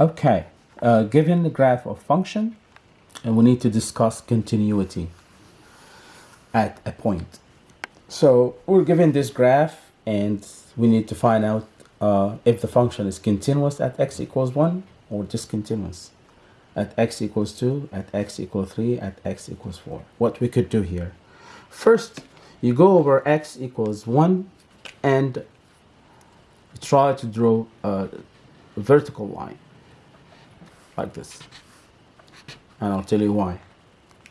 Okay, uh, given the graph of function, and we need to discuss continuity at a point. So we're given this graph and we need to find out uh, if the function is continuous at x equals 1 or discontinuous at x equals 2, at x equals 3, at x equals 4. What we could do here. First, you go over x equals 1 and try to draw a vertical line like this. And I'll tell you why.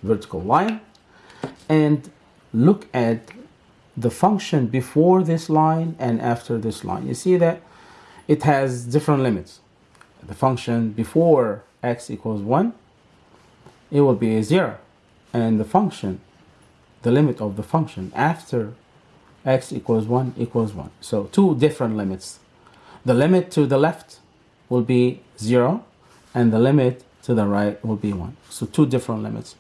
Vertical line. And look at the function before this line and after this line. You see that it has different limits. The function before x equals 1, it will be a 0. And the function, the limit of the function after x equals 1 equals 1. So two different limits. The limit to the left will be 0 and the limit to the right will be 1. So two different limits.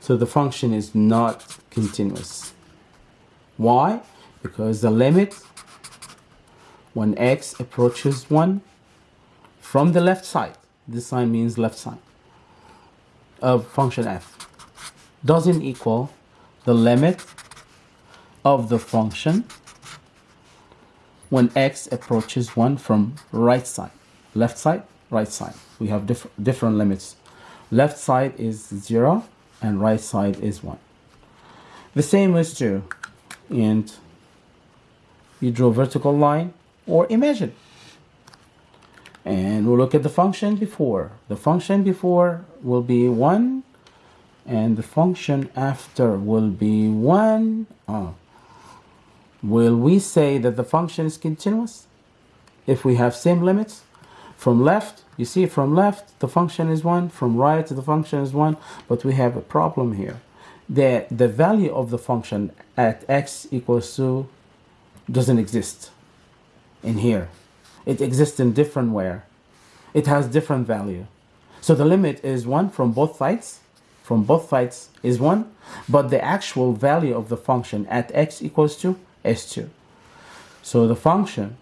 So the function is not continuous. Why? Because the limit when x approaches 1 from the left side, this sign means left side, of function f doesn't equal the limit of the function when x approaches 1 from right side. Left side, right side. We have diff different limits. Left side is 0 and right side is 1. The same is true and you draw vertical line or imagine and we'll look at the function before the function before will be 1 and the function after will be 1 oh. will we say that the function is continuous if we have same limits from left you see from left the function is 1 from right the function is 1 but we have a problem here the, the value of the function at x equals 2 doesn't exist in here. It exists in different where. It has different value. So the limit is 1 from both sides. From both sides is 1. But the actual value of the function at x equals 2 is 2. So the function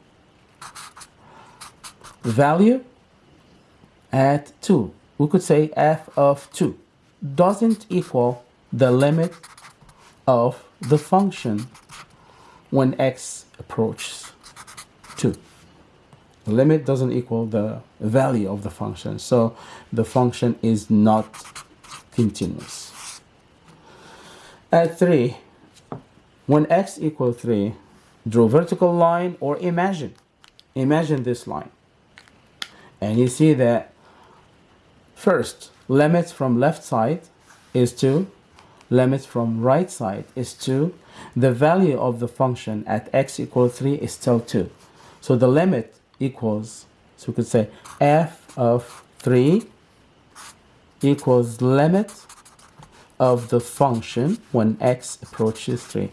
value at 2, we could say f of 2, doesn't equal the limit of the function when x approaches 2. The limit doesn't equal the value of the function, so the function is not continuous. At 3, when x equals 3, draw vertical line or imagine, imagine this line. And you see that first, limit from left side is 2, limit from right side is 2, the value of the function at x equals 3 is still 2. So the limit equals, so we could say f of 3 equals limit of the function when x approaches 3.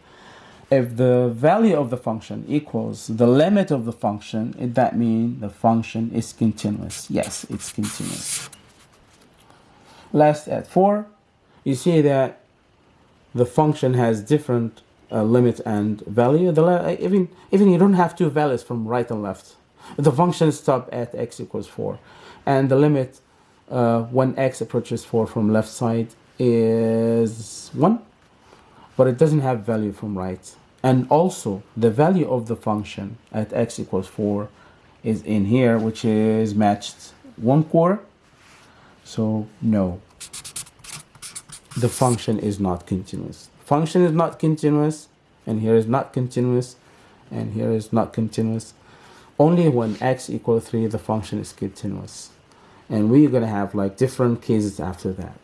If the value of the function equals the limit of the function, that means the function is continuous. Yes, it's continuous. Last at 4, you see that the function has different uh, limit and value. The even even you don't have two values from right and left. The function stop at x equals 4. And the limit uh, when x approaches 4 from left side is 1. But it doesn't have value from right. And also the value of the function at x equals 4 is in here, which is matched 1 quarter. So no, the function is not continuous. Function is not continuous, and here is not continuous, and here is not continuous. Only when x equals 3, the function is continuous. And we're going to have like different cases after that.